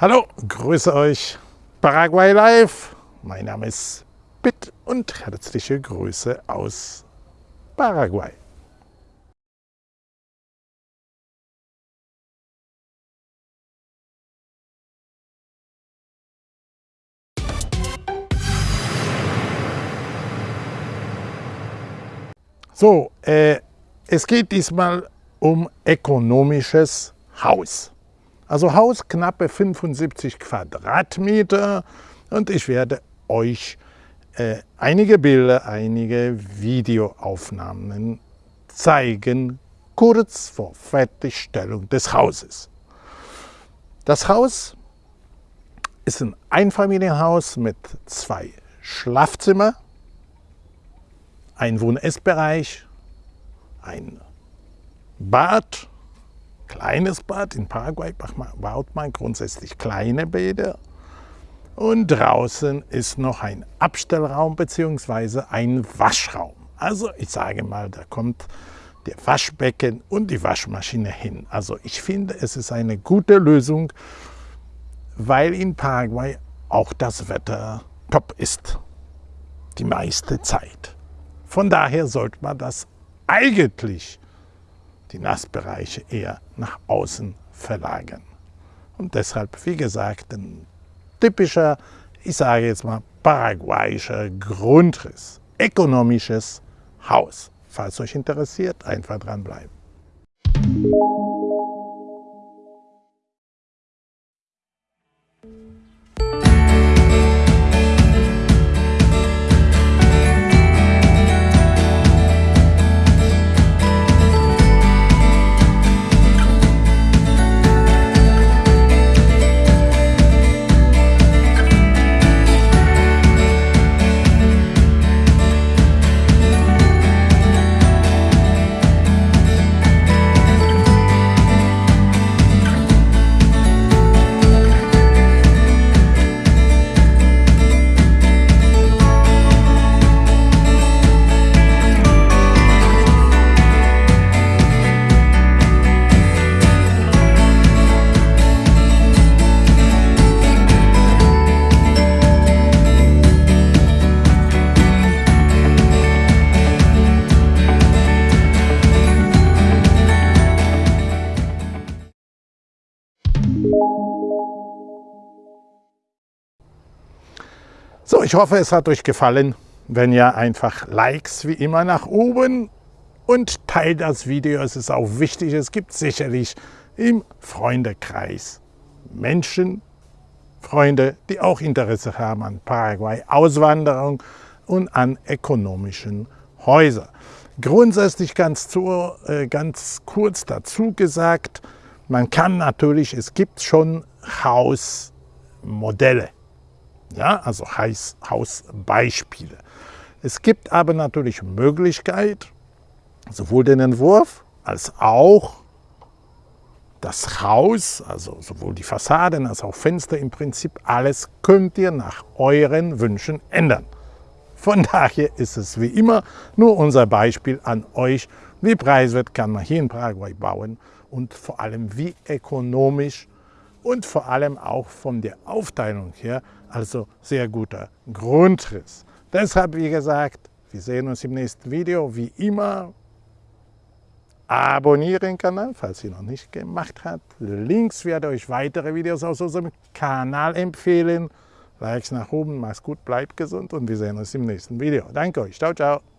Hallo, grüße euch, Paraguay Live. Mein Name ist Pitt und herzliche Grüße aus Paraguay. So, äh, es geht diesmal um ökonomisches Haus. Also Haus knappe 75 Quadratmeter und ich werde euch äh, einige Bilder, einige Videoaufnahmen zeigen, kurz vor Fertigstellung des Hauses. Das Haus ist ein Einfamilienhaus mit zwei Schlafzimmern, ein Wohn-Essbereich, ein Bad kleines Bad. In Paraguay baut man grundsätzlich kleine Bäder. Und draußen ist noch ein Abstellraum bzw. ein Waschraum. Also ich sage mal, da kommt der Waschbecken und die Waschmaschine hin. Also ich finde, es ist eine gute Lösung, weil in Paraguay auch das Wetter top ist. Die meiste Zeit. Von daher sollte man das eigentlich die Nassbereiche eher nach außen verlagern. Und deshalb, wie gesagt, ein typischer, ich sage jetzt mal, paraguayischer Grundriss, ökonomisches Haus. Falls euch interessiert, einfach dranbleiben. So, ich hoffe, es hat euch gefallen. Wenn ja, einfach Likes wie immer nach oben und teilt das Video. Es ist auch wichtig. Es gibt sicherlich im Freundekreis Menschen, Freunde, die auch Interesse haben an Paraguay, Auswanderung und an ökonomischen Häusern. Grundsätzlich ganz, zu, äh, ganz kurz dazu gesagt, man kann natürlich, es gibt schon Hausmodelle ja, also Hausbeispiele. Es gibt aber natürlich Möglichkeit, sowohl den Entwurf als auch das Haus, also sowohl die Fassaden als auch Fenster, im Prinzip alles könnt ihr nach euren Wünschen ändern. Von daher ist es wie immer nur unser Beispiel an euch, wie preiswert kann man hier in Paraguay bauen und vor allem wie ökonomisch und vor allem auch von der Aufteilung her, also sehr guter Grundriss. Deshalb, wie gesagt, wir sehen uns im nächsten Video. Wie immer, abonnieren den Kanal, falls ihr noch nicht gemacht habt. Links werde euch weitere Videos aus unserem Kanal empfehlen. Likes nach oben, macht's gut, bleibt gesund und wir sehen uns im nächsten Video. Danke euch, ciao, ciao.